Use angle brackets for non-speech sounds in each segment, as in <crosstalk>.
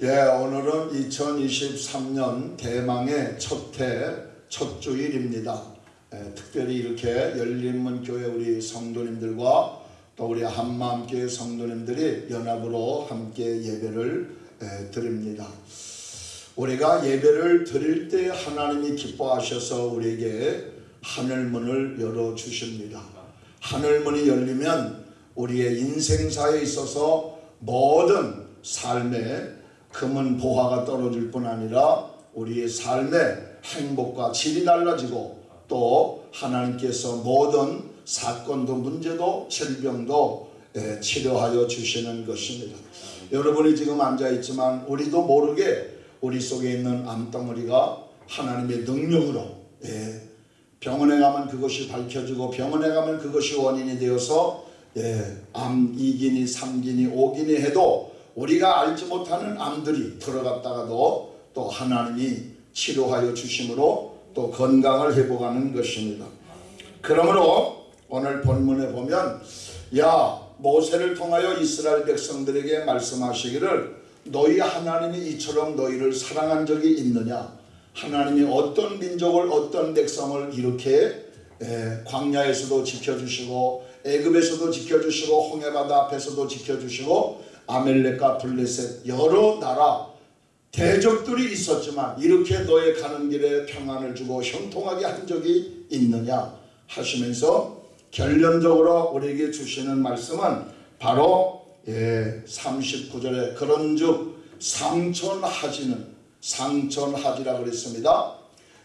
예, 오늘은 2023년 대망의 첫해 첫 주일입니다. 예, 특별히 이렇게 열린문 교회 우리 성도님들과 또 우리 한마음교회 성도님들이 연합으로 함께 예배를 예, 드립니다. 우리가 예배를 드릴 때 하나님이 기뻐하셔서 우리에게 하늘문을 열어 주십니다. 하늘문이 열리면 우리의 인생사에 있어서 모든 삶에 금은 보화가 떨어질 뿐 아니라 우리의 삶의 행복과 질이 달라지고 또 하나님께서 모든 사건도 문제도 질병도 예, 치료하여 주시는 것입니다. 여러분이 지금 앉아 있지만 우리도 모르게 우리 속에 있는 암덩어리가 하나님의 능력으로 예, 병원에 가면 그것이 밝혀지고 병원에 가면 그것이 원인이 되어서 예, 암 2기니 3기니 5기니 해도 우리가 알지 못하는 암들이 들어갔다가도 또 하나님이 치료하여 주심으로 또 건강을 회복하는 것입니다. 그러므로 오늘 본문에 보면 야 모세를 통하여 이스라엘 백성들에게 말씀하시기를 너희 하나님이 이처럼 너희를 사랑한 적이 있느냐 하나님이 어떤 민족을 어떤 백성을 이렇게 에, 광야에서도 지켜주시고 애굽에서도 지켜주시고 홍해바다 앞에서도 지켜주시고 아멜렉과 블레셋 여러 나라 대적들이 있었지만 이렇게 너의 가는 길에 평안을 주고 형통하게 한 적이 있느냐 하시면서 결론적으로 우리에게 주시는 말씀은 바로 예, 39절에 그런즉 상천하지는 상천하지라 그랬습니다.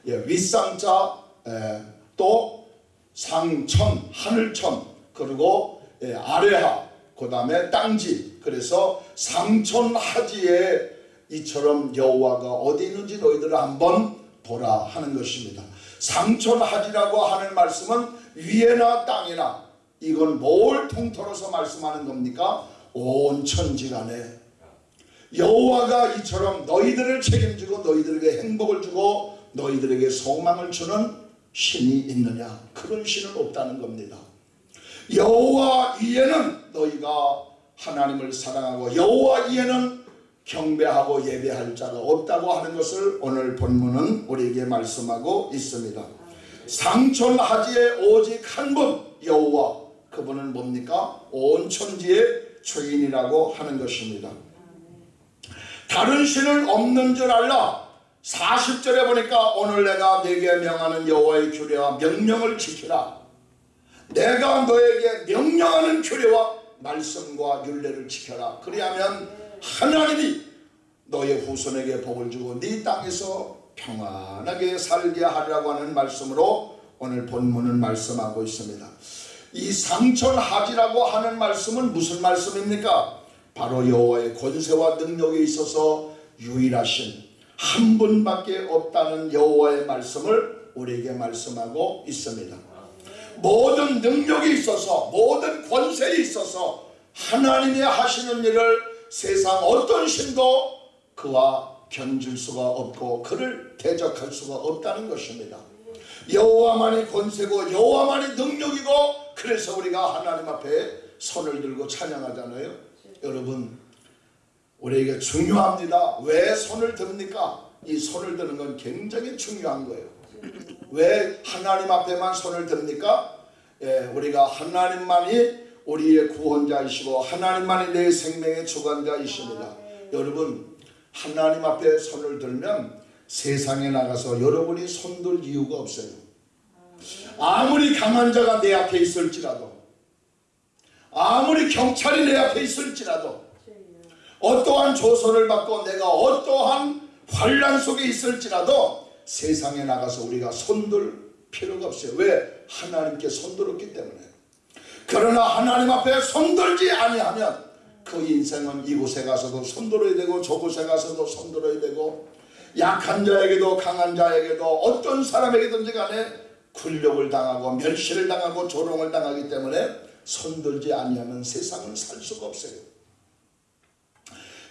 예, 윗상자 예, 또 상천 하늘천 그리고 예, 아래하 그 다음에 땅지 그래서 상천하지에 이처럼 여호와가 어디 있는지 너희들 한번 보라 하는 것입니다. 상천하지라고 하는 말씀은 위에나 땅이나 이건 뭘 통틀어서 말씀하는 겁니까? 온 천지간에 여호와가 이처럼 너희들을 책임지고 너희들에게 행복을 주고 너희들에게 소망을 주는 신이 있느냐? 그런 신은 없다는 겁니다. 여호와 이에는 너희가 하나님을 사랑하고 여호와 이에는 경배하고 예배할 자가 없다고 하는 것을 오늘 본문은 우리에게 말씀하고 있습니다. 상천하지에 오직 한 분 여호와 그분은 뭡니까? 온 천지의 주인이라고 하는 것입니다. 다른 신은 없는 줄 알라 40절에 보니까 오늘 내가 네게 명하는 여호와의 규례와 명령을 지키라 내가 너에게 명령하는 규례와 말씀과 윤례를 지켜라 그리하면 하나님이 너의 후손에게 복을 주고 네 땅에서 평안하게 살게 하리라고 하는 말씀으로 오늘 본문은 말씀하고 있습니다 이 상천하지라고 하는 말씀은 무슨 말씀입니까? 바로 여호와의 권세와 능력에 있어서 유일하신 한 분밖에 없다는 여호와의 말씀을 우리에게 말씀하고 있습니다. 모든 능력이 있어서 모든 권세에 있어서 하나님이 하시는 일을 세상 어떤 신도 그와 견줄 수가 없고 그를 대적할 수가 없다는 것입니다. 여호와만이 권세고 여호와만이 능력이고 그래서 우리가 하나님 앞에 손을 들고 찬양하잖아요. 여러분 우리에게 중요합니다. 왜 손을 듭니까? 이 손을 드는 건 굉장히 중요한 거예요. 왜 하나님 앞에만 손을 듭니까? 예, 우리가 하나님만이 우리의 구원자이시고 하나님만이 내 생명의 주관자이십니다. 여러분 하나님 앞에 손을 들면 세상에 나가서 여러분이 손들 이유가 없어요. 아무리 강한 자가 내 앞에 있을지라도 아무리 경찰이 내 앞에 있을지라도 어떠한 조선을 받고 내가 어떠한 환란 속에 있을지라도 세상에 나가서 우리가 손들 필요가 없어요. 왜? 하나님께 손들었기 때문에. 그러나 하나님 앞에 손들지 아니하면 그 인생은 이곳에 가서도 손들어야 되고 저곳에 가서도 손들어야 되고 약한 자에게도 강한 자에게도 어떤 사람에게든지 간에 굴욕을 당하고 멸시를 당하고 조롱을 당하기 때문에 손들지 아니하면 세상을 살 수가 없어요.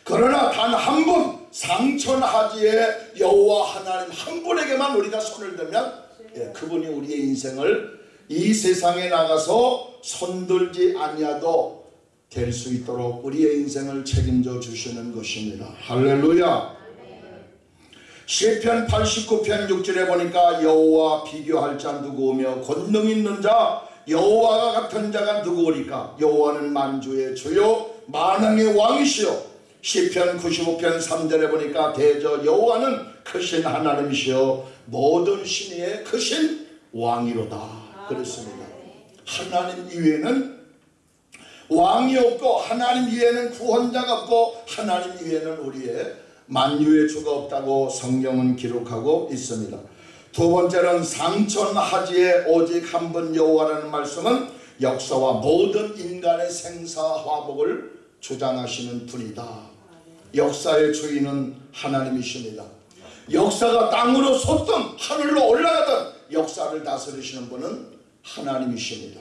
그러나 단 한 분 상천하지의 여호와 하나님 한 분에게만 우리가 손을 들면 예, 그분이 우리의 인생을 이 세상에 나가서 손들지 아니하도 될 수 있도록 우리의 인생을 책임져 주시는 것입니다. 할렐루야. 시편 89편 6절에 보니까 여호와 비교할 자 누구오며 권능 있는 자 여호와가 같은 자가 누구오리까 여호와는 만주의 주요 만왕의 왕이시요 시편 95편 3절에 보니까 대저 여호와는 크신 하나님이시여 모든 신의 크신 왕이로다 그랬습니다 하나님 이외에는 왕이 없고 하나님 이외에는 구원자가 없고 하나님 이외에는 우리의 만유의 주가 없다고 성경은 기록하고 있습니다. 두 번째는 상천하지에 오직 한분 여호와라는 말씀은 역사와 모든 인간의 생사화복을 주장하시는 분이다. 역사의 주인은 하나님이십니다. 역사가 땅으로 솟든 하늘로 올라가든 역사를 다스리시는 분은 하나님이십니다.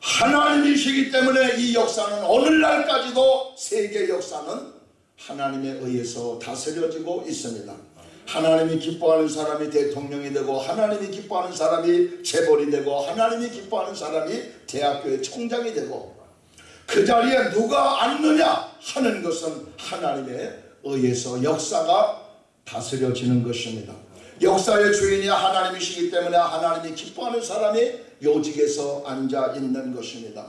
하나님이시기 때문에 이 역사는 오늘날까지도 세계 역사는 하나님에 의해서 다스려지고 있습니다. 하나님이 기뻐하는 사람이 대통령이 되고 하나님이 기뻐하는 사람이 재벌이 되고 하나님이 기뻐하는 사람이 대학교의 총장이 되고 그 자리에 누가 앉느냐 하는 것은 하나님에 의해서 역사가 다스려지는 것입니다. 역사의 주인이 하나님이시기 때문에 하나님이 기뻐하는 사람이 요직에서 앉아 있는 것입니다.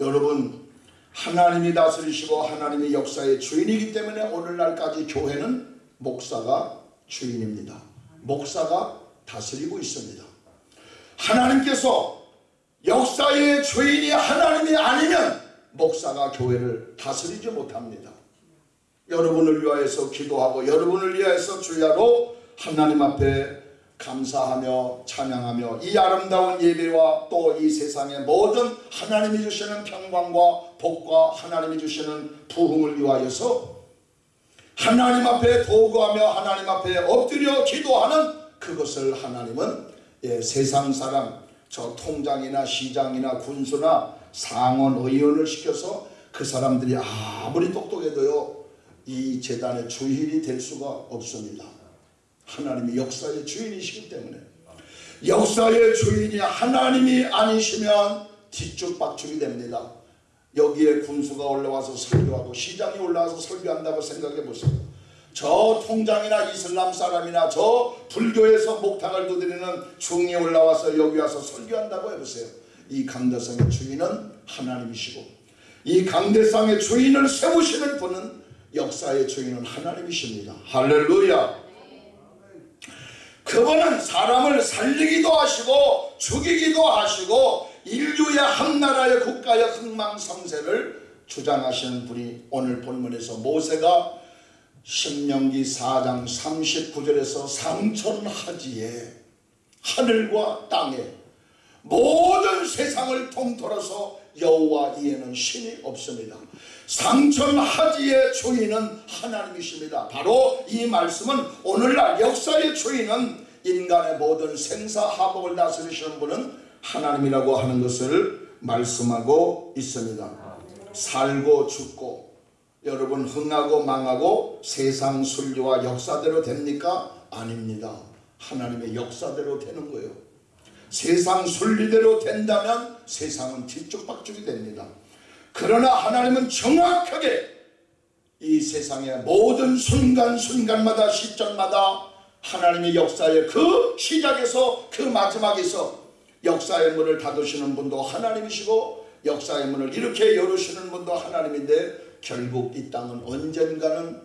여러분 하나님이 다스리시고 하나님이 역사의 주인이기 때문에 오늘날까지 교회는 목사가 주인입니다. 목사가 다스리고 있습니다. 하나님께서 역사의 주인이 하나님이 아니면 목사가 교회를 다스리지 못합니다. 여러분을 위하여서 기도하고 여러분을 위하여서 주야로 하나님 앞에 감사하며 찬양하며 이 아름다운 예배와 또 이 세상의 모든 하나님이 주시는 평강과 복과 하나님이 주시는 부흥을 위하여서 하나님 앞에 도구하며 하나님 앞에 엎드려 기도하는 그것을 하나님은 예, 세상 사람 저 통장이나 시장이나 군수나 상원 의원을 시켜서 그 사람들이 아무리 똑똑해도요 이 재단의 주인이 될 수가 없습니다. 하나님이 역사의 주인이시기 때문에 역사의 주인이 하나님이 아니시면 뒤죽박죽이 됩니다. 여기에 군수가 올라와서 설교하고 시장이 올라와서 설교한다고 생각해 보세요. 저 통장이나 이슬람 사람이나 저 불교에서 목탁을 두드리는 중이 올라와서 여기 와서 설교한다고 해보세요. 이 강대상의 주인은 하나님이시고 이 강대상의 주인을 세우시는 분은 역사의 주인은 하나님이십니다. 할렐루야. 그분은 사람을 살리기도 하시고 죽이기도 하시고 인류의 한 나라의 국가의 흥망성쇠를 주장하시는 분이 오늘 본문에서 모세가 신명기 4장 39절에서 상천 하지에 하늘과 땅에 모든 세상을 통틀어서 여호와 이에는 신이 없습니다. 상천하지의 주인은 하나님이십니다. 바로 이 말씀은 오늘날 역사의 주인은 인간의 모든 생사화복을 다스리시는 분은 하나님이라고 하는 것을 말씀하고 있습니다. 살고 죽고 여러분 흥하고 망하고 세상 순리와 역사대로 됩니까? 아닙니다. 하나님의 역사대로 되는 거예요. 세상 순리대로 된다면 세상은 뒤죽박죽이 됩니다. 그러나 하나님은 정확하게 이 세상의 모든 순간순간마다 시점마다 하나님의 역사의 그 시작에서 그 마지막에서 역사의 문을 닫으시는 분도 하나님이시고 역사의 문을 이렇게 열으시는 분도 하나님인데 결국 이 땅은 언젠가는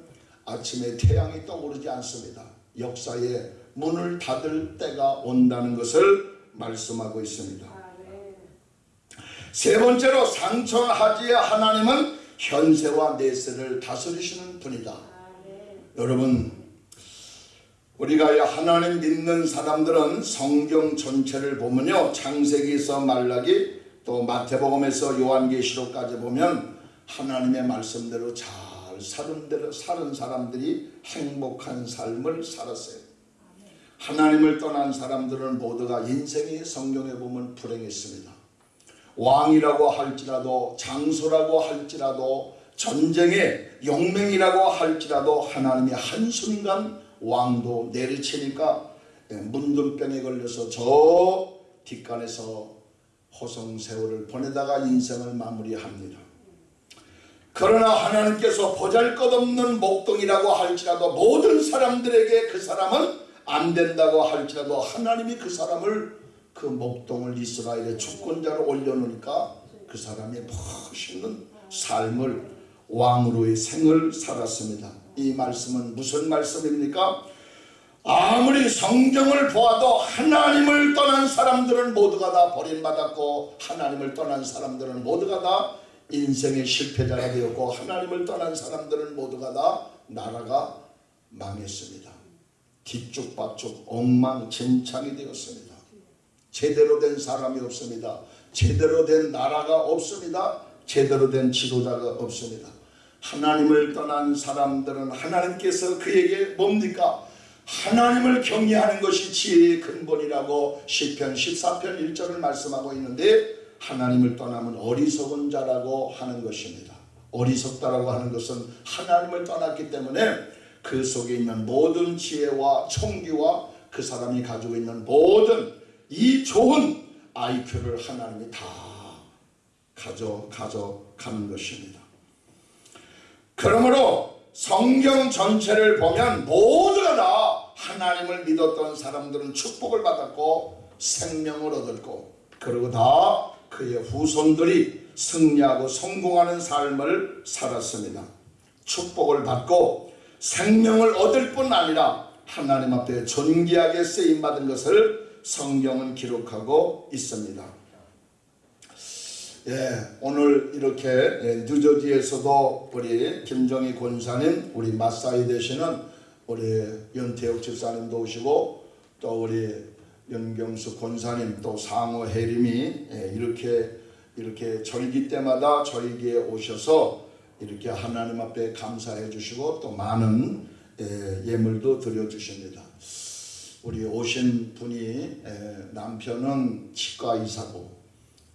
아침에 태양이 떠오르지 않습니다. 역사의 문을 닫을 때가 온다는 것을 말씀하고 있습니다. 세 번째로 상천하지의 하나님은 현세와 내세를 다스리시는 분이다. 여러분 우리가 하나님 믿는 사람들은 성경 전체를 보면요 창세기에서 말라기 또 마태복음에서 요한계시록까지 보면 하나님의 말씀대로 잘 사는 사람들이 행복한 삶을 살았어요. 하나님을 떠난 사람들은 모두가 인생이 성경에 보면 불행했습니다. 왕이라고 할지라도 장소라고 할지라도 전쟁의 용맹이라고 할지라도 하나님이 한순간 왕도 내리치니까 문둥병에 걸려서 저 뒷간에서 호성세월을 보내다가 인생을 마무리합니다. 그러나 하나님께서 보잘것없는 목동이라고 할지라도 모든 사람들에게 그 사람은 안 된다고 할지라도 하나님이 그 사람을 그 목동을 이스라엘의 주권자로 올려놓으니까 그 사람이 멋있는 삶을 왕으로의 생을 살았습니다. 이 말씀은 무슨 말씀입니까? 아무리 성경을 보아도 하나님을 떠난 사람들은 모두가 다 버림받았고 하나님을 떠난 사람들은 모두가 다 인생의 실패자가 되었고 하나님을 떠난 사람들은 모두가 다 나라가 망했습니다. 뒤죽박죽 엉망진창이 되었습니다. 제대로 된 사람이 없습니다. 제대로 된 나라가 없습니다. 제대로 된 지도자가 없습니다. 하나님을 떠난 사람들은 하나님께서 그에게 뭡니까? 하나님을 경외하는 것이 지혜의 근본이라고 시편 14편 1절을 말씀하고 있는데 하나님을 떠나면 어리석은 자라고 하는 것입니다. 어리석다라고 하는 것은 하나님을 떠났기 때문에 그 속에 있는 모든 지혜와 총기와 그 사람이 가지고 있는 모든 이 좋은 IQ를 하나님이 다 가져 가져가는 것입니다. 그러므로 성경 전체를 보면 모두가 다 하나님을 믿었던 사람들은 축복을 받았고 생명을 얻었고 그리고 다 그의 후손들이 승리하고 성공하는 삶을 살았습니다. 축복을 받고 생명을 얻을 뿐 아니라 하나님 앞에 존귀하게 쓰임 받은 것을 성경은 기록하고 있습니다. 예, 오늘 이렇게 예, 뉴저지에서도 우리 김정희 권사님, 우리 마사이 되시는 우리 윤태욱 집사님도 오시고 또 우리 윤경수 권사님 또 상호 해림이 예, 이렇게 이렇게 절기 때마다 절기에 오셔서 이렇게 하나님 앞에 감사해 주시고 또 많은 예, 예물도 드려 주십니다. 우리 오신 분이 남편은 치과 의사고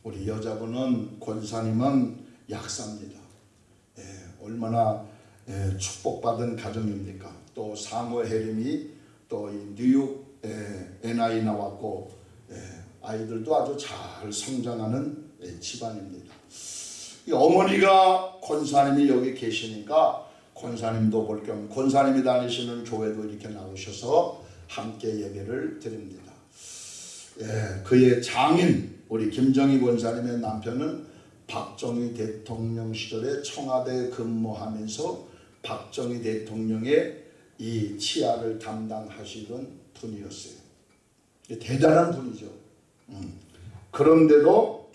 우리 여자분은 권사님은 약사입니다. 예, 얼마나 예, 축복받은 가정입니까? 또 상호 해림이 또 뉴욕 예, NI 나왔고 예, 아이들도 아주 잘 성장하는 예, 집안입니다. 어머니가 권사님이 여기 계시니까 권사님도 볼 겸 권사님이 다니시는 교회도 이렇게 나오셔서 함께 예배를 드립니다. 예, 그의 장인 우리 김정희 권사님의 남편은 박정희 대통령 시절에 청와대 근무하면서 박정희 대통령의 이 치아를 담당하시던 분이었어요. 대단한 분이죠. 음. 그런데도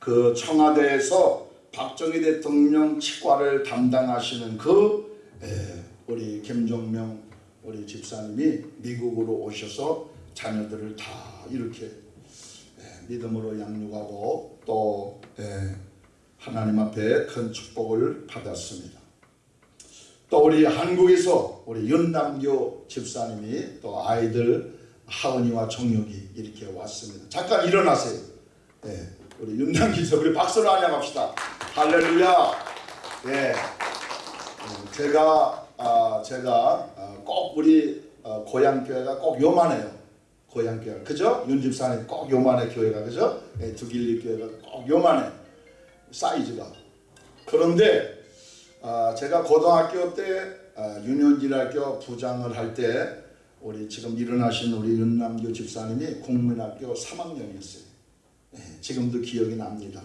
그 청와대에서 박정희 대통령 치과를 담당하시는 그 에, 우리 김종명 우리 집사님이 미국으로 오셔서 자녀들을 다 이렇게 믿음으로 양육하고 또 예, 하나님 앞에 큰 축복을 받았습니다. 또 우리 한국에서 우리 윤남교 집사님이 또 아이들 하은이와 정육이 이렇게 왔습니다. 잠깐 일어나세요. 예, 우리 윤남교 집사 우리 박수로 안녕합시다. 할렐루야. 예, 음, 제가 아, 제가 아, 꼭 우리 어, 고향 교회가 꼭 요만해요. 고향 교회 그죠? 윤 집사님 꼭 요만해 교회가 그죠? 예, 두길리 교회가 꼭 요만해 사이즈가 그런데 아, 제가 고등학교 때 아, 윤현질학교 부장을 할 때 우리 지금 일어나신 우리 윤남교 집사님이 국민학교 3학년이었어요 예, 지금도 기억이 납니다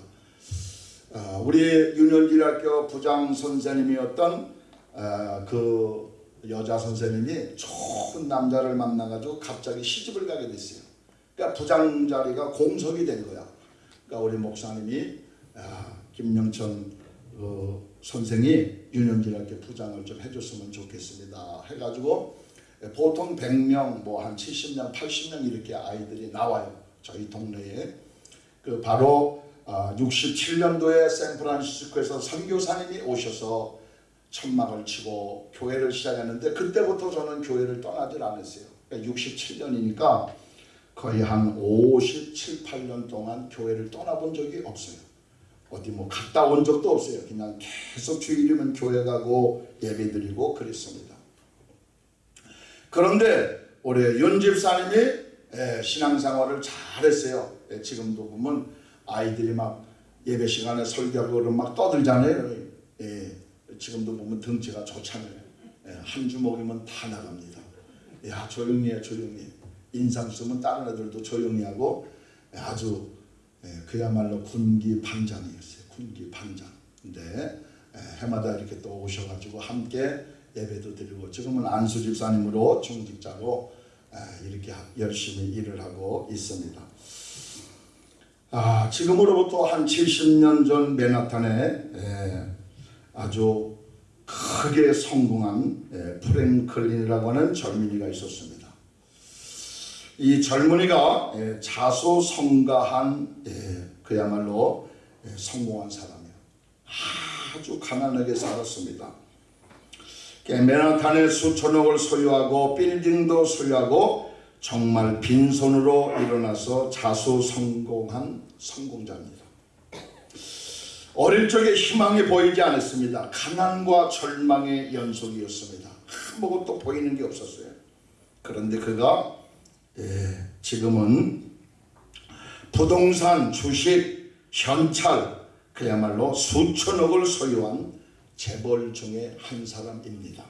아, 우리 윤현질학교 부장 선생님이었던 아, 그 여자 선생님이 좋은 남자를 만나가지고 갑자기 시집을 가게 됐어요. 그러니까 부장 자리가 공석이 된 거야. 그러니까 우리 목사님이 아, 김영천 어, 선생이 유년기학교 부장을 좀 해줬으면 좋겠습니다. 해가지고 보통 100명, 뭐 한 70명, 80명 이렇게 아이들이 나와요. 저희 동네에. 그 바로 아, 67년도에 샌프란시스코에서 선교사님이 오셔서 천막을 치고 교회를 시작했는데 그때부터 저는 교회를 떠나질 않았어요. 67년이니까 그러니까 거의 한 57, 8년 동안 교회를 떠나본 적이 없어요. 어디 뭐 갔다 온 적도 없어요. 그냥 계속 주일이면 교회 가고 예배 드리고 그랬습니다. 그런데 우리 윤집사님이 예, 신앙생활을 잘했어요. 예, 지금도 보면 아이들이 막 예배 시간에 설교하고 막 떠들잖아요. 예, 지금도 보면 등치가 좋잖아요. 예, 한 주먹이면 다 나갑니다. 야 조용히 해 조용히 해. 인상 쓰면 다른 애들도 조용히 하고 예, 아주 예, 그야말로 군기 반장이었어요. 군기 반장. 근데 예, 해마다 이렇게 또 오셔가지고 함께 예배도 드리고 지금은 안수 집사님으로 중직자로 예, 이렇게 하- 열심히 일을 하고 있습니다. 아, 지금으로부터 한 70년 전 맨하탄에 예, 아주 크게 성공한 예, 프랭클린이라고 하는 젊은이가 있었습니다. 이 젊은이가 예, 자소성가한 예, 그야말로 예, 성공한 사람이에요. 아주 가난하게 살았습니다. 예, 맨하탄에 수천억을 소유하고 빌딩도 소유하고 정말 빈손으로 일어나서 자소성공한 성공자입니다. 어릴 적에 희망이 보이지 않았습니다. 가난과 절망의 연속이었습니다. 아무것도 보이는 게 없었어요. 그런데 그가 예, 지금은 부동산, 주식, 현찰 그야말로 수천억을 소유한 재벌 중에 한 사람입니다.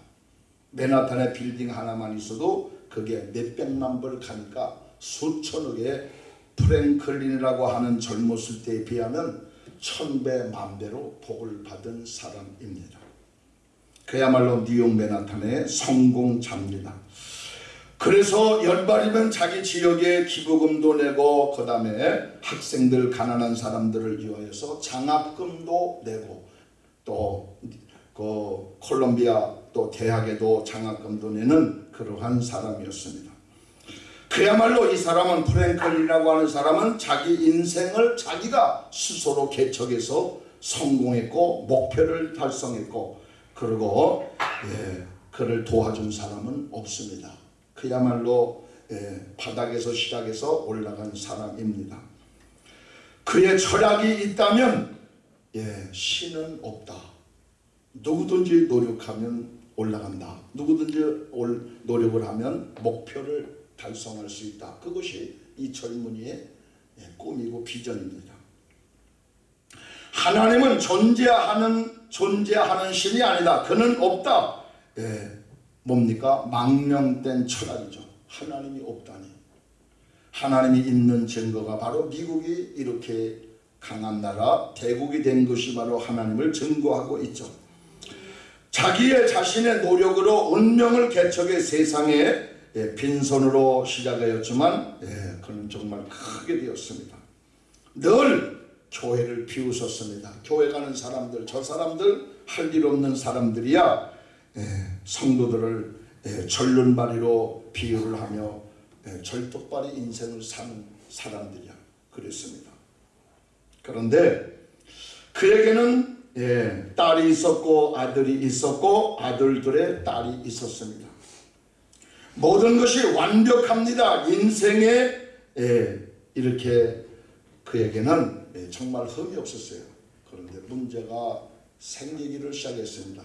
맨하탄에 빌딩 하나만 있어도 그게 몇백만 불 가니까 수천억의 프랭클린이라고 하는 젊었을 때에 비하면 천배 만배로 복을 받은 사람입니다. 그야말로 뉴욕 맨하탄의 성공자입니다. 그래서 연말이면 자기 지역에 기부금도 내고 그 다음에 학생들 가난한 사람들을 위하여서 장학금도 내고 또 그 콜롬비아 또 대학에도 장학금도 내는 그러한 사람이었습니다. 그야말로 이 사람은 프랭클이라고 하는 사람은 자기 인생을 자기가 스스로 개척해서 성공했고 목표를 달성했고 그리고 예, 그를 도와준 사람은 없습니다. 그야말로 예, 바닥에서 시작해서 올라간 사람입니다. 그의 철학이 있다면 예, 신은 없다. 누구든지 노력하면 올라간다. 누구든지 올, 노력을 하면 목표를 달성할 수 있다. 그것이 이 젊은이의 예, 꿈이고 비전입니다. 하나님은 존재하는 존재하는 신이 아니다. 그는 없다. 예, 뭡니까? 망령된 철학이죠. 하나님이 없다니. 하나님이 있는 증거가 바로 미국이 이렇게 강한 나라, 대국이 된 것이 바로 하나님을 증거하고 있죠. 자기의 자신의 노력으로 운명을 개척해 세상에 예, 빈손으로 시작하였지만 예, 그는 정말 크게 되었습니다. 늘 교회를 비웃었습니다. 교회 가는 사람들, 저 사람들 할 일 없는 사람들이야 예, 성도들을 예, 절름발이로 비유를 하며 예, 절뚝발이 인생을 사는 사람들이야 그랬습니다. 그런데 그에게는 예, 딸이 있었고 아들이 있었고 아들들의 딸이 있었습니다. 모든 것이 완벽합니다. 인생에 예, 이렇게 그에게는 예, 정말 흠이 없었어요. 그런데 문제가 생기기를 시작했습니다.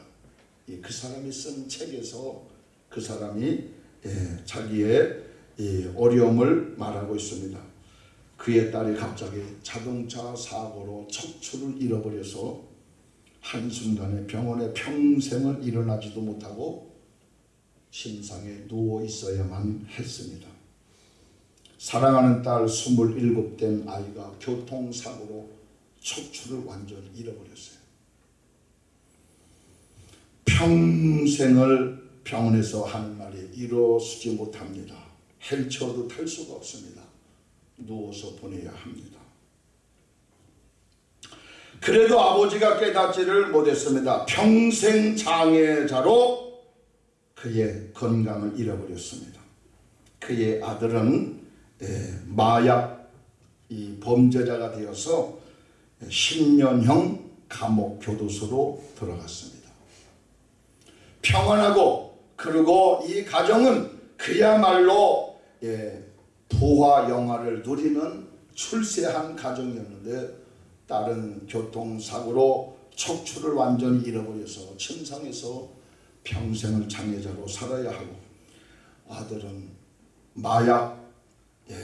예, 그 사람이 쓴 책에서 그 사람이 예, 자기의 이 어려움을 말하고 있습니다. 그의 딸이 갑자기 자동차 사고로 척추를 잃어버려서 한순간에 병원에 평생을 일어나지도 못하고 심상에 누워 있어야만 했습니다. 사랑하는 딸 27된 아이가 교통사고로 척추를 완전히 잃어버렸어요. 평생을 병원에서 하는 말이 이루어지지 못합니다. 헬처도 탈 수가 없습니다. 누워서 보내야 합니다. 그래도 아버지가 깨닫지를 못했습니다. 평생 장애자로 그의 건강을 잃어버렸습니다. 그의 아들은 예, 마약 이 범죄자가 되어서 10년형 감옥 교도소로 들어갔습니다. 평안하고 그리고 이 가정은 그야말로 예, 부와 영화를 누리는 출세한 가정이었는데 딸은 교통사고로 척추를 완전히 잃어버려서 침상에서 평생을 장애자로 살아야 하고 아들은 마약 예,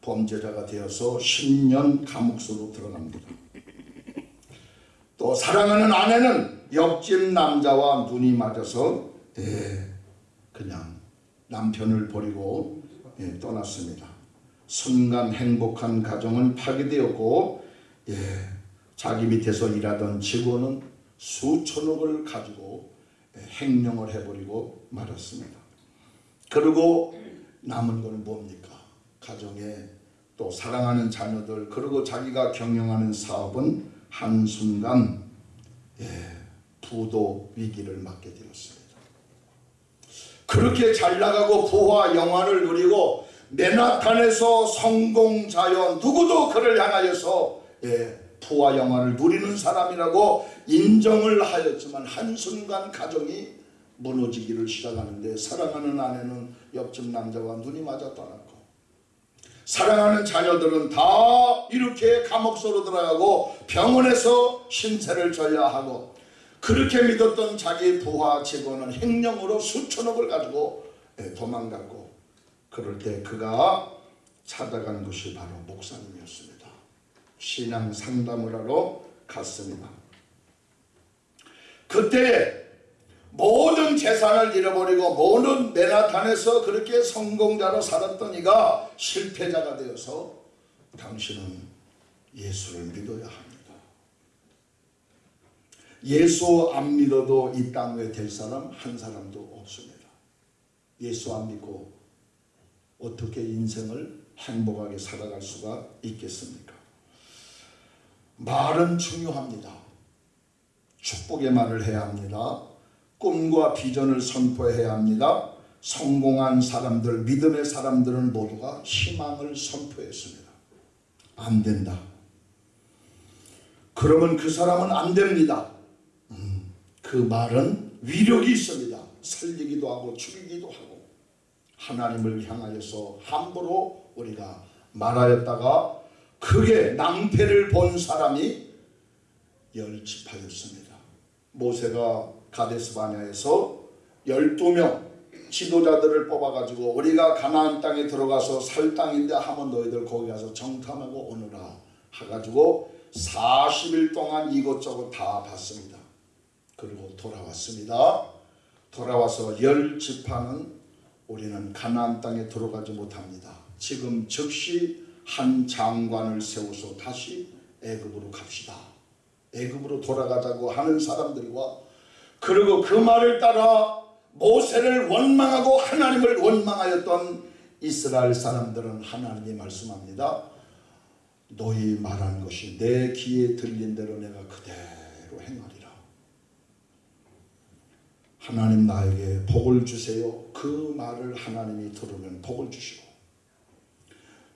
범죄자가 되어서 10년 감옥소로 들어갑니다. 또 사랑하는 아내는 옆집 남자와 눈이 맞아서 예, 그냥 남편을 버리고 예, 떠났습니다. 순간 행복한 가정은 파괴되었고 예, 자기 밑에서 일하던 직원은 수천억을 가지고 예, 행령을 해버리고 말았습니다. 그리고 남은 건 뭡니까? 가정에 또 사랑하는 자녀들 그리고 자기가 경영하는 사업은 한순간 예, 부도 위기를 맞게 되었습니다. 그렇게 잘 나가고 부와 영화를 누리고 맨하탄에서 성공자여 누구도 그를 향하여서 예, 부와 영화를 누리는 사람이라고 인정을 하였지만 한순간 가정이 무너지기를 시작하는데 사랑하는 아내는 옆집 남자와 눈이 맞아 떠났고 사랑하는 자녀들은 다 이렇게 감옥소로 들어가고 병원에서 신세를 져야 하고 그렇게 믿었던 자기 부하 직원은 행령으로 수천억을 가지고 예, 도망갔고 그럴 때 그가 찾아간 것이 바로 목사님이었습니다. 신앙 상담을 하러 갔습니다. 그때 모든 재산을 잃어버리고 모든 맨하탄에서 그렇게 성공자로 살았던 이가 실패자가 되어서 당신은 예수를 믿어야 합니다. 예수 안 믿어도 이 땅에 될 사람 한 사람도 없습니다. 예수 안 믿고 어떻게 인생을 행복하게 살아갈 수가 있겠습니까? 말은 중요합니다. 축복의 말을 해야 합니다. 꿈과 비전을 선포해야 합니다. 성공한 사람들, 믿음의 사람들은 모두가 희망을 선포했습니다. 안 된다. 그러면 그 사람은 안 됩니다. 음, 그 말은 위력이 있습니다. 살리기도 하고 죽이기도 하고 하나님을 향하여서 함부로 우리가 말하였다가 크게 낭패를 본 사람이 열 집하였습니다. 모세가 가데스 바냐에서 12명 지도자들을 뽑아가지고 우리가 가나안 땅에 들어가서 살 땅인데 하면 너희들 거기 가서 정탐하고 오너라 해가지고 40일 동안 이것저것 다 봤습니다. 그리고 돌아왔습니다. 돌아와서 열 지파는 우리는 가나안 땅에 들어가지 못합니다. 지금 즉시 한 장관을 세워서 다시 애굽으로 갑시다. 애굽으로 돌아가자고 하는 사람들과 그리고 그 말을 따라 모세를 원망하고 하나님을 원망하였던 이스라엘 사람들은 하나님이 말씀합니다. 너희 말한 것이 내 귀에 들린 대로 내가 그대로 행하리라. 하나님 나에게 복을 주세요. 그 말을 하나님이 들으면 복을 주시고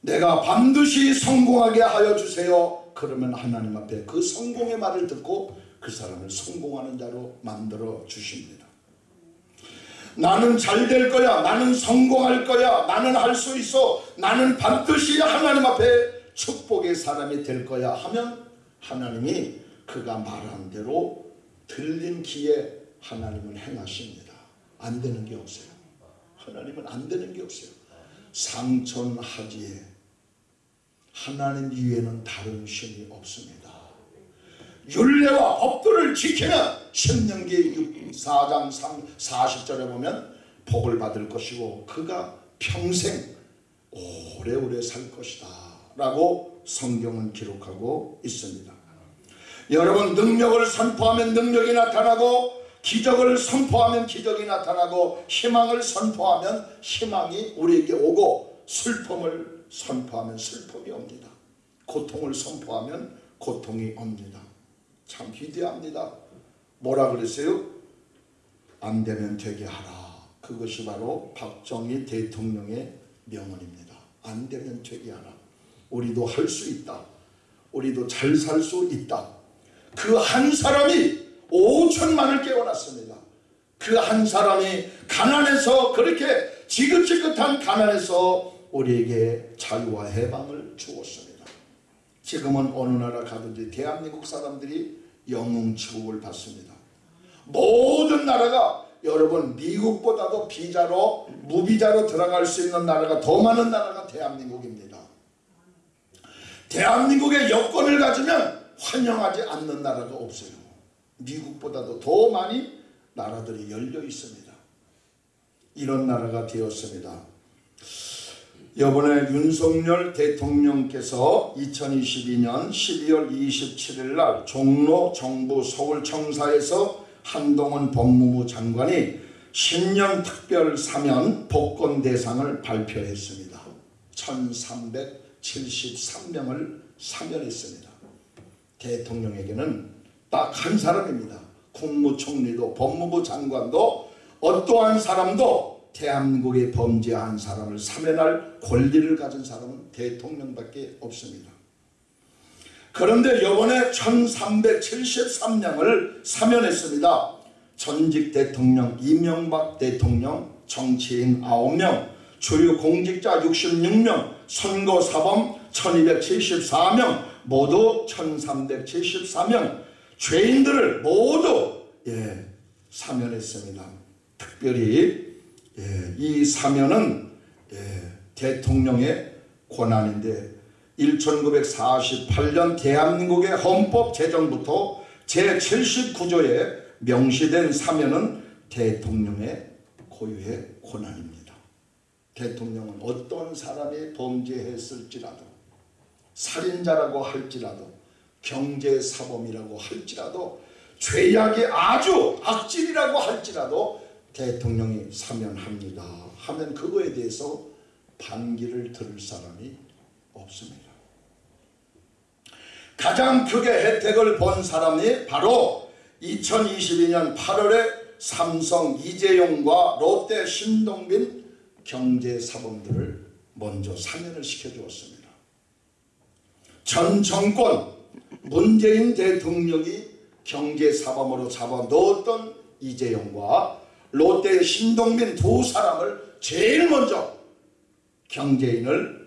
내가 반드시 성공하게 하여 주세요. 그러면 하나님 앞에 그 성공의 말을 듣고 그 사람을 성공하는 자로 만들어 주십니다. 나는 잘 될 거야. 나는 성공할 거야. 나는 할 수 있어. 나는 반드시 하나님 앞에 축복의 사람이 될 거야 하면 하나님이 그가 말한 대로 들린 기에 하나님을 행하십니다. 안 되는 게 없어요. 하나님은 안 되는 게 없어요. 상천하지에 하나님 이외에는 다른 신이 없습니다. 율례와 법도를 지키면 신명기 4장 3, 40절에 보면 복을 받을 것이고 그가 평생 오래오래 살 것이다 라고 성경은 기록하고 있습니다. 여러분 능력을 선포하면 능력이 나타나고 기적을 선포하면 기적이 나타나고 희망을 선포하면 희망이 우리에게 오고 슬픔을 선포하면 슬픔이 옵니다. 고통을 선포하면 고통이 옵니다. 참 기대합니다. 뭐라 그랬어요? 안 되면 되게 하라. 그것이 바로 박정희 대통령의 명언입니다. 안 되면 되게 하라. 우리도 할 수 있다. 우리도 잘 살 수 있다. 그 한 사람이 5천만을 깨워놨습니다. 그 한 사람이 가난해서 그렇게 지긋지긋한 가난에서 우리에게 자유와 해방을 주었습니다. 지금은 어느 나라 가든지 대한민국 사람들이 영웅 취급을 받습니다. 모든 나라가 여러분 미국보다도 비자로 무비자로 들어갈 수 있는 나라가 더 많은 나라가 대한민국입니다. 대한민국의 여권을 가지면 환영하지 않는 나라가 없어요. 미국보다도 더 많이 나라들이 열려 있습니다. 이런 나라가 되었습니다. 이번에 윤석열 대통령께서 2022년 12월 27일 날 종로 정부 서울청사에서 한동훈 법무부 장관이 신년 특별 사면 복권 대상을 발표했습니다. 1373명을 사면했습니다. 대통령에게는 딱 한 사람입니다. 국무총리도 법무부 장관도 어떠한 사람도 대한민국에 범죄한 사람을 사면할 권리를 가진 사람은 대통령밖에 없습니다. 그런데 이번에 1373명을 사면했습니다. 전직 대통령 이명박 대통령, 정치인 9명, 주류 공직자 66명, 선거사범 1274명, 모두 1374명, 죄인들을 모두 예, 사면했습니다. 특별히 예, 이 사면은 예, 대통령의 권한인데 1948년 대한민국의 헌법 제정부터 제79조에 명시된 사면은 대통령의 고유의 권한입니다. 대통령은 어떤 사람이 범죄했을지라도 살인자라고 할지라도 경제사범이라고 할지라도 죄악이 아주 악질이라고 할지라도 대통령이 사면합니다. 하면 그거에 대해서 반기를 들을 사람이 없습니다. 가장 크게 혜택을 본 사람이 바로 2022년 8월에 삼성 이재용과 롯데 신동빈 경제사범들을 먼저 사면을 시켜주었습니다. 전 정권 문재인 대통령이 경제사범으로 잡아넣었던 이재용과 롯데 신동빈 두 사람을 제일 먼저 경제인을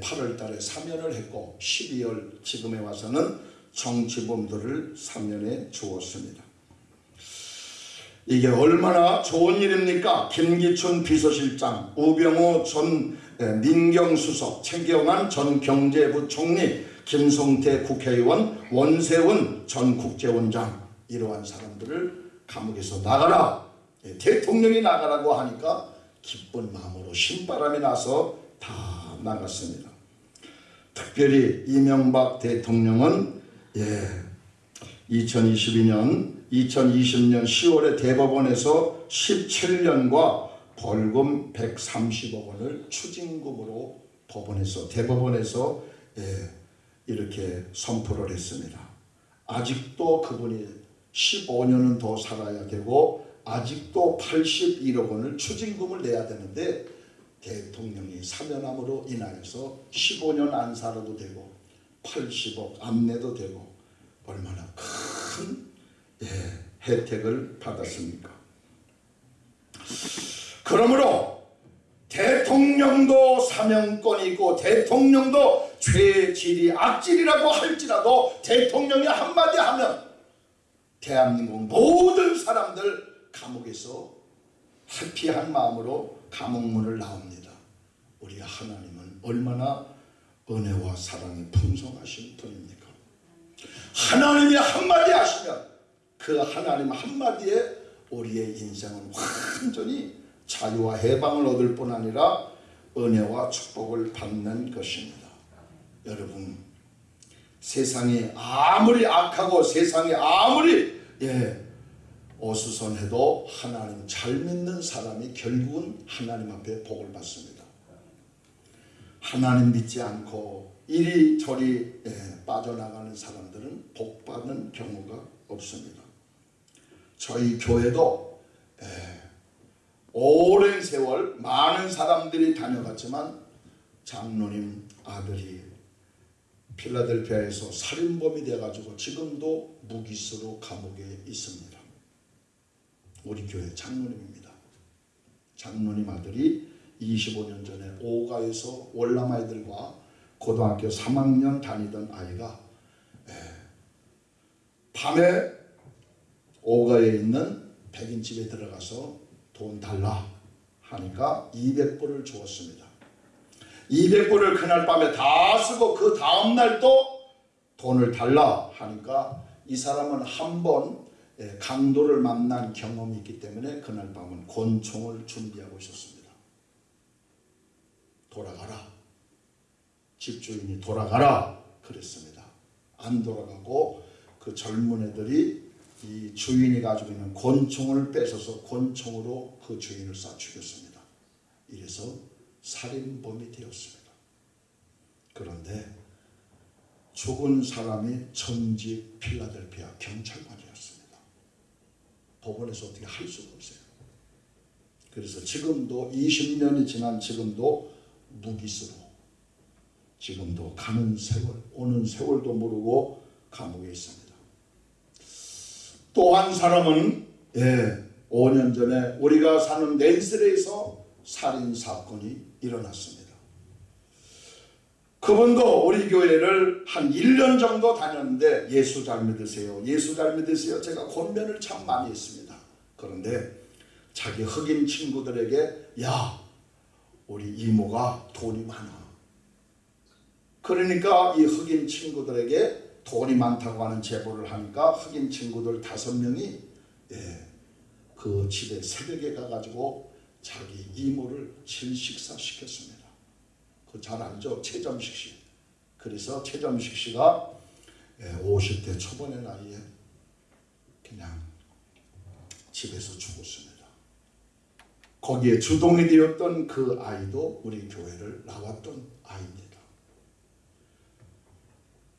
8월 달에 사면을 했고 12월 지금에 와서는 정치범들을 사면해 주었습니다. 이게 얼마나 좋은 일입니까? 김기춘 비서실장, 우병우 전 민경수석, 최경환 전 경제부총리, 김성태 국회의원, 원세훈 전 국제원장 이러한 사람들을 감옥에서 나가라 대통령이 나가라고 하니까 기쁜 마음으로 신바람이 나서 다 나갔습니다. 특별히 이명박 대통령은 예, 2022년 2020년 10월에 대법원에서 17년과 벌금 130억 원을 추징금으로 법원에서 대법원에서 예, 이렇게 선포를 했습니다. 아직도 그분이 15년은 더 살아야 되고 아직도 81억 원을 추징금을 내야 되는데 대통령이 사면함으로 인하여서 15년 안 살아도 되고 80억 안 내도 되고 얼마나 큰 예, 혜택을 받았습니까? 그러므로 대통령도 사명권이 있고 대통령도 죄질이 악질이라고 할지라도 대통령이 한마디 하면 대한민국 모든 사람들 감옥에서 회피한 마음으로 감옥문을 나옵니다. 우리 하나님은 얼마나 은혜와 사랑이 풍성하신 분입니까? 하나님이 한마디 하시면 그 하나님 한마디에 우리의 인생은 완전히 자유와 해방을 얻을 뿐 아니라 은혜와 축복을 받는 것입니다. 여러분 세상이 아무리 악하고 세상이 아무리 예, 어수선해도 하나님 잘 믿는 사람이 결국은 하나님 앞에 복을 받습니다. 하나님 믿지 않고 이리저리 예, 빠져나가는 사람들은 복 받는 경우가 없습니다. 저희 교회도 예, 오랜 세월 많은 사람들이 다녀갔지만 장로님 아들이 필라델피아에서 살인범이 돼가지고 지금도 무기수로 감옥에 있습니다. 우리 교회 장로님입니다. 장로님 아들이 25년 전에 오가에서 월남 아이들과 고등학교 3학년 다니던 아이가 예, 밤에 오가에 있는 백인집에 들어가서 돈 달라 하니까 200불을 주었습니다. 200불을 그날 밤에 다 쓰고 그 다음날 또 돈을 달라 하니까 이 사람은 한번 예, 강도를 만난 경험이 있기 때문에 그날 밤은 권총을 준비하고 있었습니다. 돌아가라. 집주인이 돌아가라 그랬습니다. 안 돌아가고 그 젊은 애들이 이 주인이 가지고 있는 권총을 뺏어서 권총으로 그 주인을 쏴 죽였습니다. 이래서 살인범이 되었습니다. 그런데 죽은 사람이 전직 필라델피아 경찰관이었습니다. 법원에서 어떻게 할 수가 없어요. 그래서 지금도 20년이 지난 지금도 무기수로 지금도 가는 세월 오는 세월도 모르고 감옥에 있습니다. 또 한 사람은 예, 5년 전에 우리가 사는 낸스레에서 살인 사건이 일어났습니다. 그분도 우리 교회를 한 1년 정도 다녔는데 예수 잘 믿으세요. 예수 잘 믿으세요. 제가 권면을 참 많이 했습니다. 그런데 자기 흑인 친구들에게 야 우리 이모가 돈이 많아. 그러니까 이 흑인 친구들에게 돈이 많다고 하는 제보를 하니까 흑인 친구들 다섯 명이 예, 그 집에 새벽에 가가지고 자기 이모를 질식사 시켰습니다. 그 잘 알죠? 최점식 씨. 그래서 최점식 씨가 50대 초반의 나이에 그냥 집에서 죽었습니다. 거기에 주동이 되었던 그 아이도 우리 교회를 나왔던 아이입니다.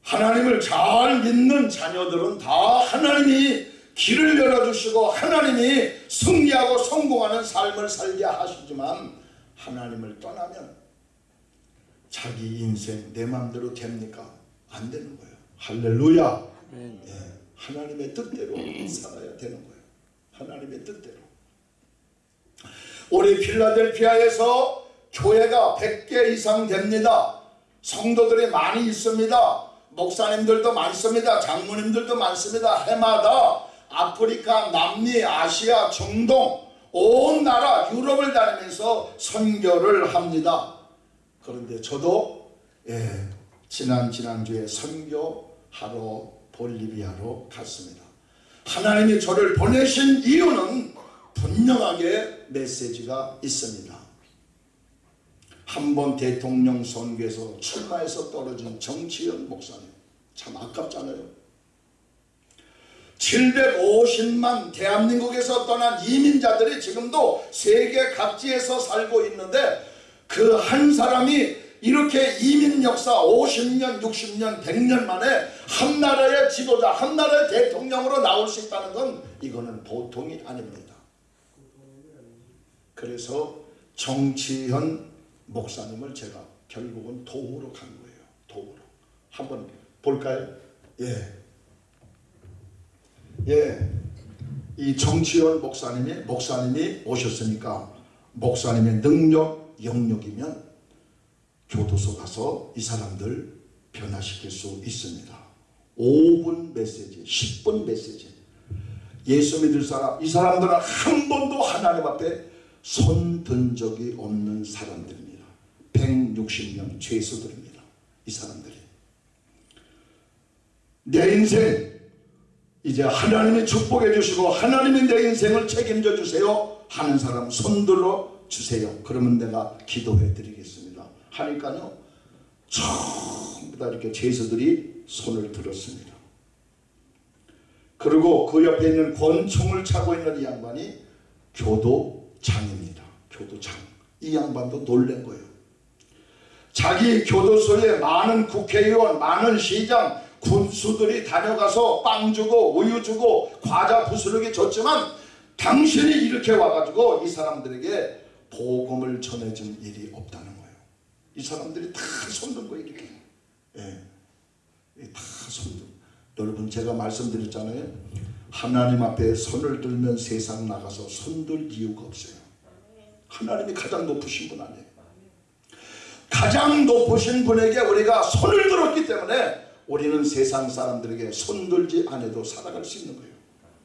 하나님을 잘 믿는 자녀들은 다 하나님이 길을 열어주시고 하나님이 승리하고 성공하는 삶을 살게 하시지만 하나님을 떠나면 자기 인생 내 마음대로 됩니까? 안 되는 거예요. 할렐루야. 예, 하나님의 뜻대로 살아야 되는 거예요. 하나님의 뜻대로. 우리 필라델피아에서 교회가 100개 이상 됩니다. 성도들이 많이 있습니다. 목사님들도 많습니다. 장모님들도 많습니다. 해마다 아프리카, 남미, 아시아, 중동 온 나라 유럽을 다니면서 선교를 합니다. 그런데 저도 예, 지난 지난주에 선교하러 볼리비아로 갔습니다. 하나님이 저를 보내신 이유는 분명하게 메시지가 있습니다. 한 번 대통령 선거에서 출마해서 떨어진 정치현 목사님 참 아깝잖아요. 750만 대한민국에서 떠난 이민자들이 지금도 세계 각지에서 살고 있는데 그 한 사람이 이렇게 이민 역사 50년, 60년, 100년 만에 한 나라의 지도자, 한 나라의 대통령으로 나올 수 있다는 건 이거는 보통이 아닙니다. 그래서 정치현 목사님을 제가 결국은 도우러 간 거예요. 도우러. 한번 볼까요? 예. 예. 이 정치현 목사님이 목사님이 오셨으니까 목사님의 능력, 영역이면 교도소 가서 이 사람들 변화시킬 수 있습니다. 5분 메시지, 10분 메시지. 예수 믿을 사람, 이 사람들은 한 번도 하나님 앞에 손 든 적이 없는 사람들입니다. 160명 죄수들입니다. 이 사람들이. 내 인생 이제 하나님이 축복해 주시고 하나님이 내 인생을 책임져 주세요 하는 사람 손들어 주세요. 그러면 내가 기도해 드리겠습니다. 하니까요. 전부 다 이렇게 죄수들이 손을 들었습니다. 그리고 그 옆에 있는 권총을 차고 있는 이 양반이 교도장입니다. 교도장. 이 양반도 놀란 거예요. 자기 교도소에 많은 국회의원, 많은 시장, 군수들이 다녀가서 빵 주고 우유 주고 과자 부스러기 줬지만 당신이 이렇게 와가지고 이 사람들에게 복음을 전해준 일이 없다는 거예요. 이 사람들이 다 손든 거예요 이렇게. 예, 다 손든. 여러분 제가 말씀드렸잖아요. 하나님 앞에 손을 들면 세상 나가서 손들 이유가 없어요. 하나님이 가장 높으신 분 아니에요. 가장 높으신 분에게 우리가 손을 들었기 때문에 우리는 세상 사람들에게 손들지 않아도 살아갈 수 있는 거예요.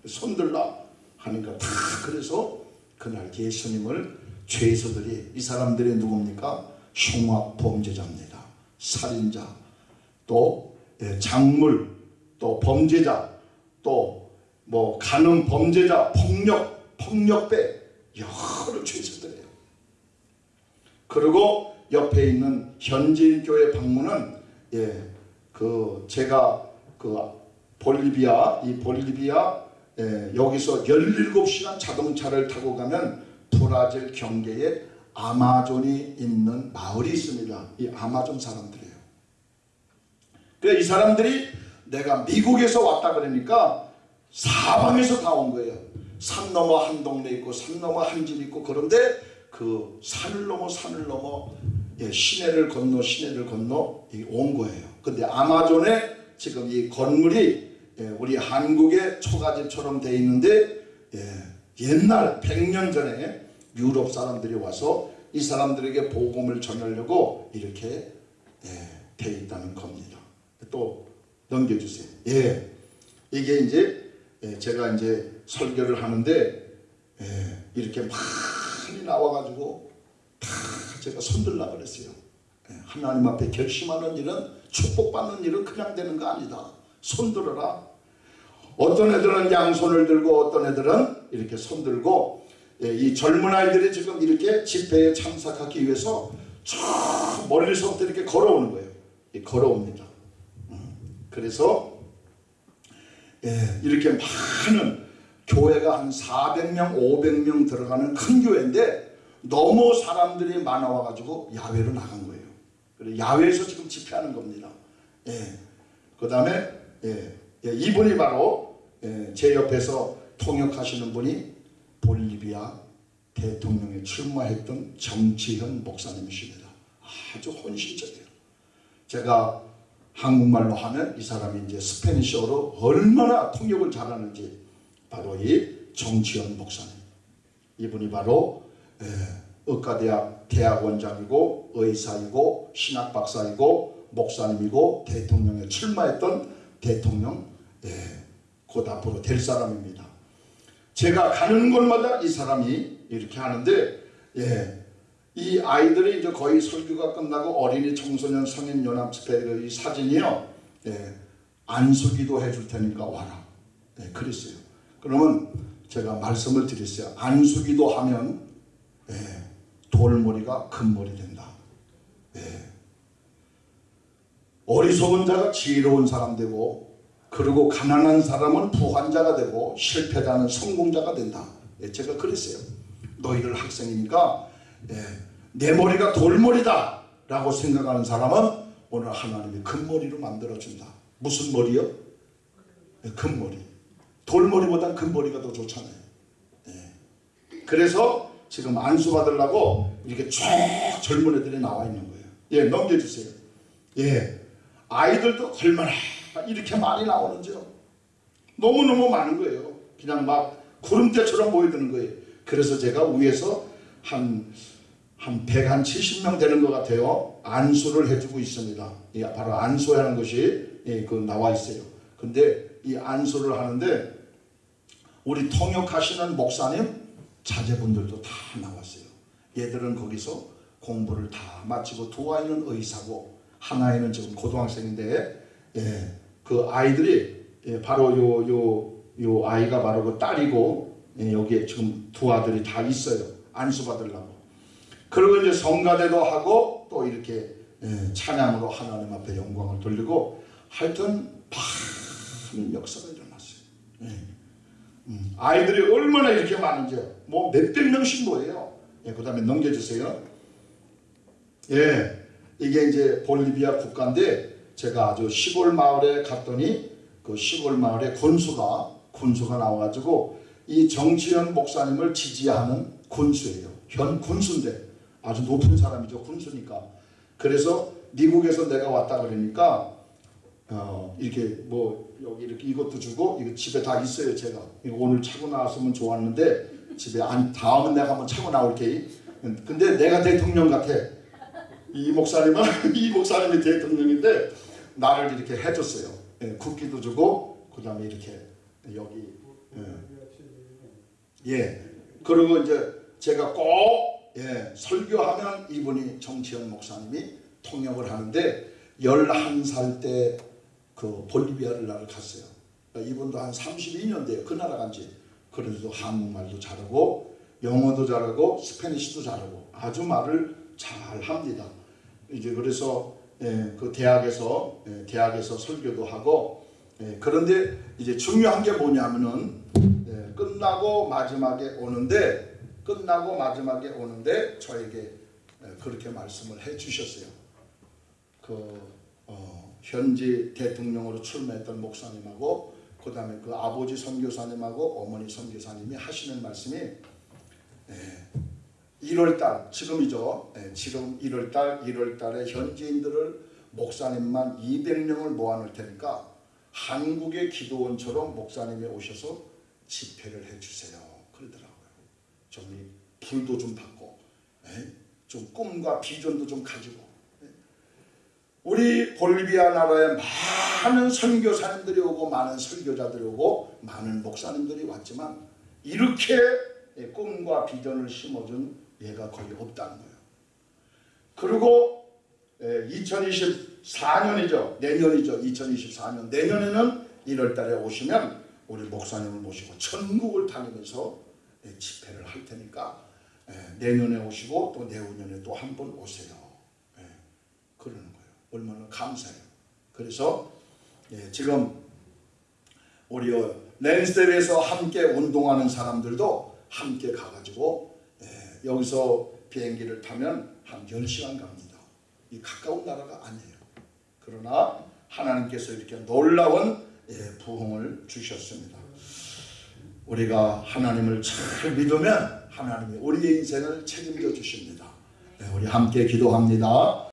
손들라 하니까 다 그래서 그날 예수님을 죄수들이 이 사람들이 누굽니까? 흉악 범죄자입니다. 살인자 또 예, 작물 또 범죄자 또 뭐 가늠 범죄자 폭력 폭력배 여러 죄수들이에요. 그리고 옆에 있는 현지인 교회 방문은 예, 그 제가 그 볼리비아 이 볼리비아 예, 여기서 17시간 자동차를 타고 가면 브라질 경계에 아마존이 있는 마을이 있습니다. 이 아마존 사람들이에요. 그래 이 사람들이 내가 미국에서 왔다 그러니까 사방에서 다 온 거예요. 산 넘어 한 동네 있고 산 넘어 한집 있고 그런데 그 산을 넘어 산을 넘어 예, 시내를 건너 시내를 건너 이온 거예요. 근데 아마존에 지금 이 건물이 예, 우리 한국의 초가집처럼 돼 있는데 예, 옛날 100년 전에 유럽 사람들이 와서 이 사람들에게 복음을 전하려고 이렇게 예, 돼 있다는 겁니다. 또 넘겨주세요. 예, 이게 이제 예, 제가 이제 설교를 하는데 예, 이렇게 많이 나와가지고 다 제가 손들라 그랬어요. 예, 하나님 앞에 결심하는 일은 축복받는 일은 그냥 되는 거 아니다. 손들어라. 어떤 애들은 양손을 들고 어떤 애들은 이렇게 손 들고 예, 이 젊은 아이들이 지금 이렇게 집회에 참석하기 위해서 저 멀리서부터 이렇게 걸어오는 거예요. 예, 걸어옵니다. 음, 그래서 예, 이렇게 많은 교회가 한 400명, 500명 들어가는 큰 교회인데 너무 사람들이 많아와 가지고 야외로 나간 거예요. 그래 야외에서 지금 집회하는 겁니다. 예. 그 다음에 예, 예, 이분이 바로 예, 제 옆에서 통역하시는 분이 볼리비아 대통령에 출마했던 정치현 목사님이십니다. 아주 혼신적이에요. 제가 한국말로 하면 이 사람이 이제 Spanish어로 얼마나 통역을 잘하는지 바로 이 정치현 목사님. 이분이 바로 예, 의과대학 대학원장이고 의사이고 신학 박사이고 목사님이고 대통령에 출마했던 대통령 예, 곧 앞으로 될 사람입니다. 제가 가는 곳마다 이 사람이 이렇게 하는데 예, 이 아이들이 이제 거의 설교가 끝나고 어린이 청소년 성인 연합 집회 이 사진이요. 예, 안수기도 해줄 테니까 와라. 예, 그랬어요. 그러면 제가 말씀을 드렸어요. 안수기도 하면 예, 돌머리가 금머리 된다. 예. 어리석은 자가 지혜로운 사람 되고 그리고 가난한 사람은 부환자가 되고 실패자는 성공자가 된다. 예, 제가 그랬어요. 너희들 학생이니까 예, 내 머리가 돌머리다 라고 생각하는 사람은 오늘 하나님이 금머리로 만들어준다. 무슨 머리요? 예, 금머리. 돌머리보다 금머리가 더 좋잖아요. 예. 그래서 지금 안수 받으려고 이렇게 쭉 젊은 애들이 나와 있는 거예요. 예, 넘겨주세요. 예. 아이들도 얼마나 이렇게 많이 나오는지요. 너무너무 많은 거예요. 그냥 막 구름대처럼 모여드는 거예요. 그래서 제가 위에서 한, 한 170명 되는 것 같아요. 안수를 해주고 있습니다. 예, 바로 안수하는 것이 예, 그 나와 있어요. 근데 이 안수를 하는데 우리 통역하시는 목사님 자제분들도 다 나왔어요. 얘들은 거기서 공부를 다 마치고 두 아이는 의사고 한 아이는 지금 고등학생인데 예, 그 아이들이 예, 바로 요 요 요 아이가 바로 그 딸이고 예, 여기에 지금 두 아들이 다 있어요. 안수 받으려고. 그리고 이제 성가대도 하고 또 이렇게 예, 찬양으로 하나님 앞에 영광을 돌리고 하여튼 많은 역사가 일어났어요. 예. 음, 아이들이 얼마나 이렇게 많은지요. 뭐 몇백 명씩 뭐예요. 예, 그 다음에 넘겨주세요. 예, 이게 이제 볼리비아 국가인데 제가 아주 시골 마을에 갔더니 그 시골 마을에 군수가 군수가 나와가지고 이 정치현 목사님을 지지하는 군수예요. 현 군수인데 아주 높은 사람이죠. 군수니까. 그래서 미국에서 내가 왔다 그러니까 어, 이렇게 뭐 여기 이렇게 이것도 주고 이거 집에 다 있어요 제가 오늘 차고 나왔으면 좋았는데 집에 안 다음은 내가 한번 차고 나올게 근데 내가 대통령 같아 이 목사님은 <laughs> 이 목사님이 대통령인데 나를 이렇게 해줬어요 예, 국기도 주고 그 다음에 이렇게 여기 예. 예 그리고 이제 제가 꼭 예, 설교하면 이분이 정치현 목사님이 통역을 하는데 11살 때 그 볼리비아를 나를 갔어요. 그러니까 이분도 한 32년 돼요. 그 나라 간지. 그런데도 한국말도 잘하고 영어도 잘하고 스페니쉬도 잘하고 아주 말을 잘 합니다. 이제 그래서 예, 그 대학에서 예, 대학에서 설교도 하고 예, 그런데 이제 중요한 게 뭐냐면은 예, 끝나고 마지막에 오는데 끝나고 마지막에 오는데 저에게 예, 그렇게 말씀을 해 주셨어요. 그 어, 현지 대통령으로 출마했던 목사님하고 그 다음에 그 아버지 선교사님하고 어머니 선교사님이 하시는 말씀이 예, 1월달 지금이죠. 예, 지금 1월달 1월달에 현지인들을 목사님만 200명을 모아놓을 테니까 한국의 기도원처럼 목사님이 오셔서 집회를 해주세요. 그러더라고요. 좀이 불도 좀 받고 예, 좀 꿈과 비전도 좀 가지고 예. 우리 볼리비아 나라에 많은 선교사님들이 오고 많은 설교자들이 오고 많은 목사님들이 왔지만 이렇게 예, 꿈과 비전을 심어준 예가 거의 없다는 거예요. 그리고 2024년이죠. 내년이죠. 2024년 내년에는 1월달에 오시면 우리 목사님을 모시고 전국을 다니면서 예, 집회를 할 테니까 예, 내년에 오시고 또 내후년에 또 한 번 오세요. 예, 그러는 거예요. 얼마나 감사해요. 그래서 예, 지금 우리 랜스텝에서 함께 운동하는 사람들도 함께 가가지고 예, 여기서 비행기를 타면 한 10시간 갑니다. 이 가까운 나라가 아니에요. 그러나 하나님께서 이렇게 놀라운 예, 부흥을 주셨습니다. 우리가 하나님을 잘 믿으면 하나님이 우리의 인생을 책임져 주십니다. 네, 우리 함께 기도합니다.